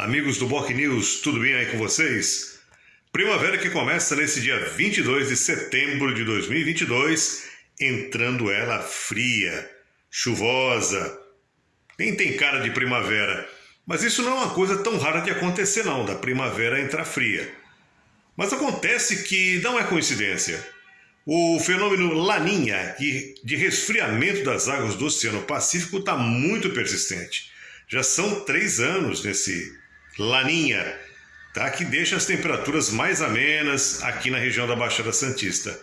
Amigos do Boc News, tudo bem aí com vocês? Primavera que começa nesse dia 22 de setembro de 2022, entrando ela fria, chuvosa. Nem tem cara de primavera, mas isso não é uma coisa tão rara de acontecer não, da primavera entrar fria. Mas acontece que não é coincidência. O fenômeno Laninha, de resfriamento das águas do Oceano Pacífico, está muito persistente. Já são três anos nesse Laninha, tá? que deixa as temperaturas mais amenas aqui na região da Baixada Santista.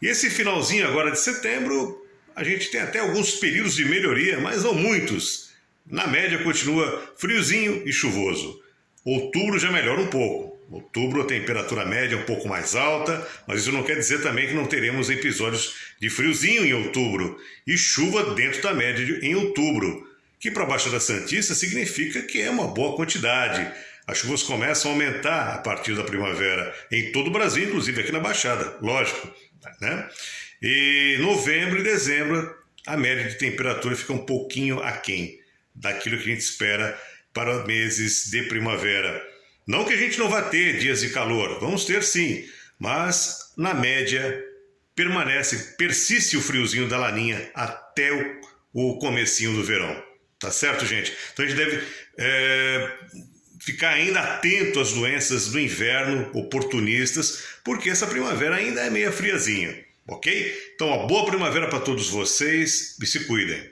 E esse finalzinho agora de setembro, a gente tem até alguns períodos de melhoria, mas não muitos. Na média continua friozinho e chuvoso. Outubro já melhora um pouco. Outubro a temperatura média é um pouco mais alta, mas isso não quer dizer também que não teremos episódios de friozinho em outubro e chuva dentro da média em outubro que para a Baixada Santista significa que é uma boa quantidade. As chuvas começam a aumentar a partir da primavera, em todo o Brasil, inclusive aqui na Baixada, lógico. Né? E novembro e dezembro, a média de temperatura fica um pouquinho aquém daquilo que a gente espera para meses de primavera. Não que a gente não vá ter dias de calor, vamos ter sim, mas na média permanece, persiste o friozinho da laninha até o, o comecinho do verão. Tá certo, gente? Então a gente deve é, ficar ainda atento às doenças do inverno oportunistas, porque essa primavera ainda é meia friazinha, ok? Então, uma boa primavera para todos vocês e se cuidem.